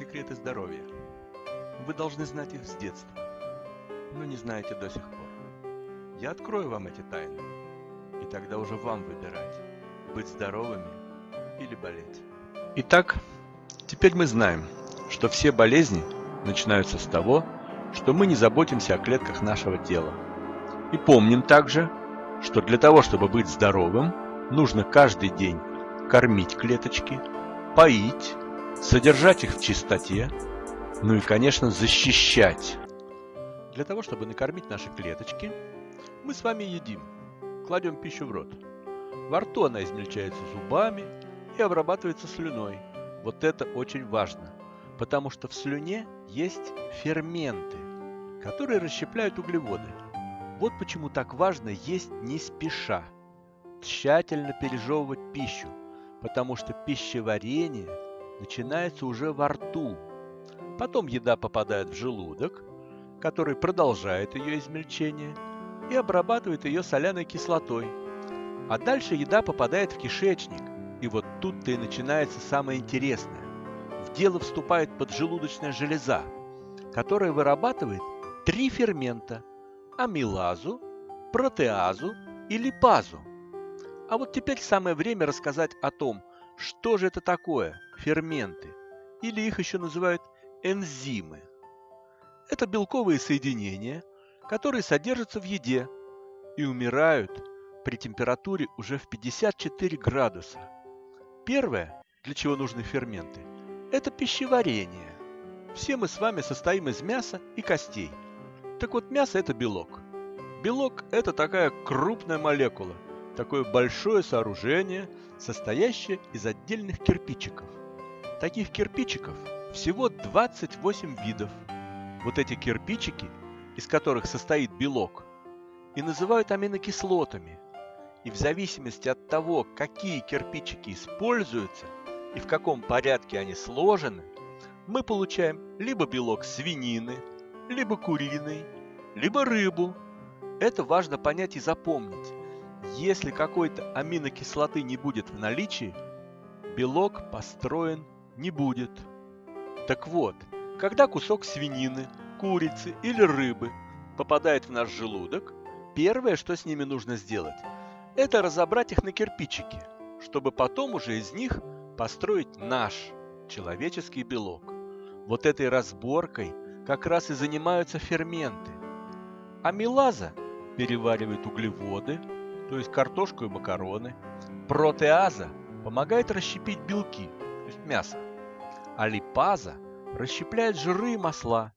секреты здоровья. Вы должны знать их с детства, но не знаете до сих пор. Я открою вам эти тайны, и тогда уже вам выбирать, быть здоровыми или болеть. Итак, теперь мы знаем, что все болезни начинаются с того, что мы не заботимся о клетках нашего тела. И помним также, что для того, чтобы быть здоровым, нужно каждый день кормить клеточки, поить, содержать их в чистоте, ну и, конечно, защищать. Для того, чтобы накормить наши клеточки, мы с вами едим, кладем пищу в рот. Во рту она измельчается зубами и обрабатывается слюной. Вот это очень важно, потому что в слюне есть ферменты, которые расщепляют углеводы. Вот почему так важно есть не спеша, тщательно пережевывать пищу, потому что пищеварение начинается уже во рту. Потом еда попадает в желудок, который продолжает ее измельчение и обрабатывает ее соляной кислотой. А дальше еда попадает в кишечник, и вот тут-то и начинается самое интересное. В дело вступает поджелудочная железа, которая вырабатывает три фермента – амилазу, протеазу и липазу. А вот теперь самое время рассказать о том, что же это такое ферменты, или их еще называют энзимы. Это белковые соединения, которые содержатся в еде и умирают при температуре уже в 54 градуса. Первое, для чего нужны ферменты, это пищеварение. Все мы с вами состоим из мяса и костей. Так вот, мясо – это белок. Белок – это такая крупная молекула, такое большое сооружение, состоящее из отдельных кирпичиков. Таких кирпичиков всего 28 видов. Вот эти кирпичики, из которых состоит белок, и называют аминокислотами. И в зависимости от того, какие кирпичики используются и в каком порядке они сложены, мы получаем либо белок свинины, либо куриный, либо рыбу. Это важно понять и запомнить. Если какой-то аминокислоты не будет в наличии, белок построен не будет. Так вот, когда кусок свинины, курицы или рыбы попадает в наш желудок, первое, что с ними нужно сделать, это разобрать их на кирпичики, чтобы потом уже из них построить наш человеческий белок. Вот этой разборкой как раз и занимаются ферменты. Амилаза переваривает углеводы, то есть картошку и макароны. Протеаза помогает расщепить белки, есть мясо. А липаза расщепляет жиры и масла,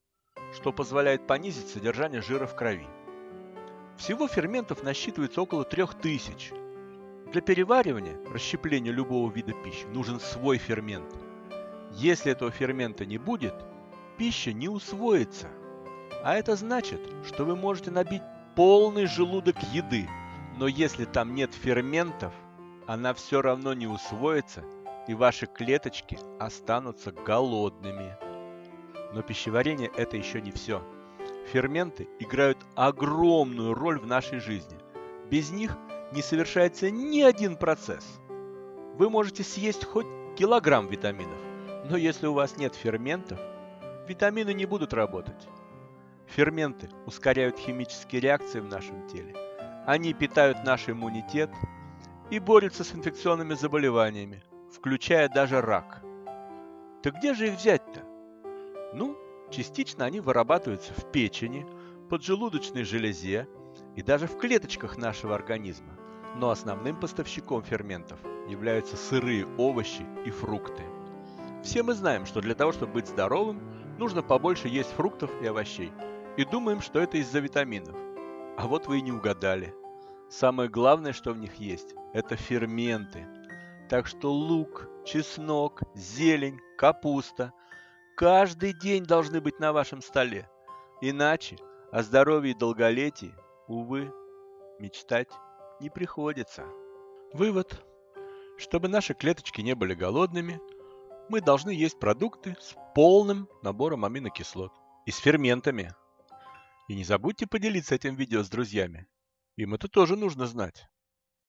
что позволяет понизить содержание жира в крови. Всего ферментов насчитывается около 3000. Для переваривания, расщепления любого вида пищи нужен свой фермент. Если этого фермента не будет, пища не усвоится. А это значит, что вы можете набить полный желудок еды – но если там нет ферментов, она все равно не усвоится, и ваши клеточки останутся голодными. Но пищеварение это еще не все. Ферменты играют огромную роль в нашей жизни. Без них не совершается ни один процесс. Вы можете съесть хоть килограмм витаминов, но если у вас нет ферментов, витамины не будут работать. Ферменты ускоряют химические реакции в нашем теле они питают наш иммунитет и борются с инфекционными заболеваниями, включая даже рак. Так где же их взять-то? Ну, частично они вырабатываются в печени, поджелудочной железе и даже в клеточках нашего организма. Но основным поставщиком ферментов являются сырые овощи и фрукты. Все мы знаем, что для того, чтобы быть здоровым, нужно побольше есть фруктов и овощей. И думаем, что это из-за витаминов. А вот вы и не угадали. Самое главное, что в них есть, это ферменты. Так что лук, чеснок, зелень, капуста каждый день должны быть на вашем столе. Иначе о здоровье и долголетии, увы, мечтать не приходится. Вывод. Чтобы наши клеточки не были голодными, мы должны есть продукты с полным набором аминокислот и с ферментами. И не забудьте поделиться этим видео с друзьями. Им это тоже нужно знать.